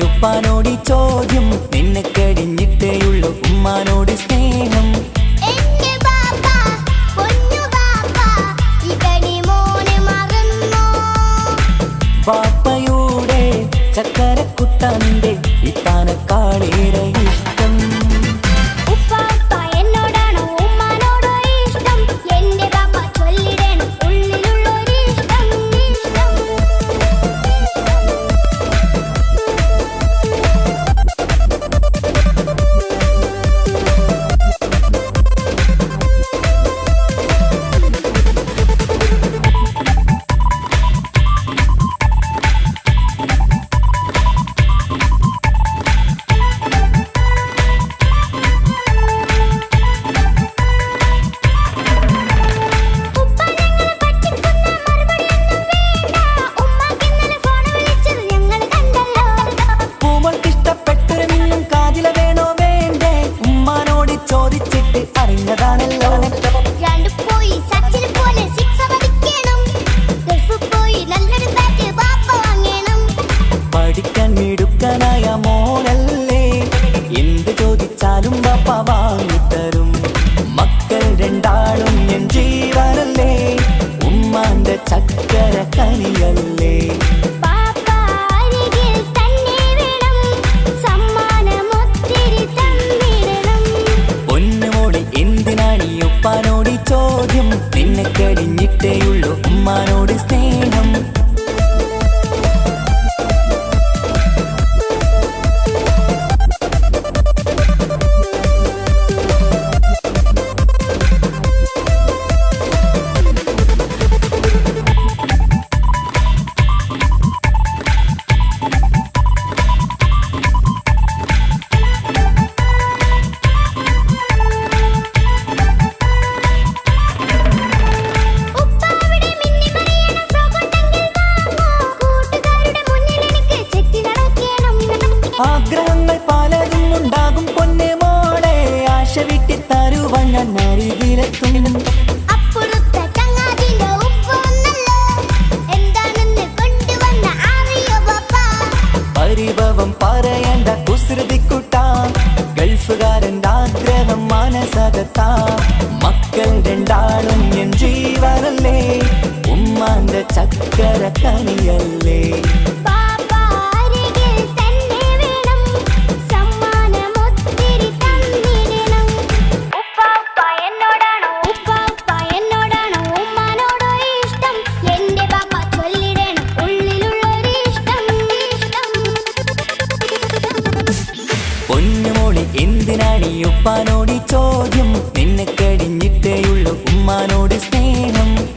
ഉപ്പാനോട് ചോദ്യം. നിന്നെ കഴിഞ്ഞിട്ടേയുള്ളൂ ഉമ്മാനോട് സ്നേഹം. ബാപ്പയുടെ ചക്കരക്കുട്ടന്റെ ഇത്താനക്കാളേറെ ഇഷ്ടം അറിഞ്ഞതാണല്ലോ. പോയി സച്ചിന് പോലെ സിക്സ് അടിക്കണം പോയി നല്ലൊരു ബാറ്റ് വാങ്ങണം. പഠിക്കാൻ മിടുക്കനായ മോനല്ലേ. എന്ത് ചോദിച്ചാലും ബാപ്പ വാങ്ങിത്തരും മക്കൾ രണ്ടാളും എൻ ജീവനല്ലേ ആഗ്രഹങ്ങൾ പലതും ഉണ്ടാകും പൊന്നെ മോളെ. ആശ വിട്ടി തരുവാൻ ഞാൻ അരികിലെത്തും. പരിഭവം പറയണ്ട കുസൃതിക്കുട്ട. ഗൾഫുകാരന്റെ ആഗ്രഹം മനസ്സകത്ത. മക്കൾ രണ്ടാളും എൻ ജീവനല്ലേ. ഉമ്മാന്റെ ചക്കര കനിയല്ലേ. എന്താടി ചോദ്യം. നിന്നെ കഴിഞ്ഞിട്ടേയുള്ളു ഉമ്മാനോട് സ്നേഹം.